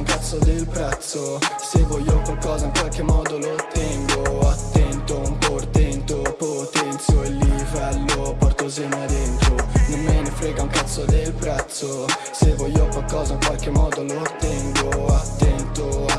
un cazzo del prezzo. Se voglio qualcosa in qualche modo lo ottengo. Attento, un portento, potenzio il livello Porto sema dentro, non me ne frega un cazzo del prezzo. Se voglio qualcosa in qualche modo lo ottengo. Attento,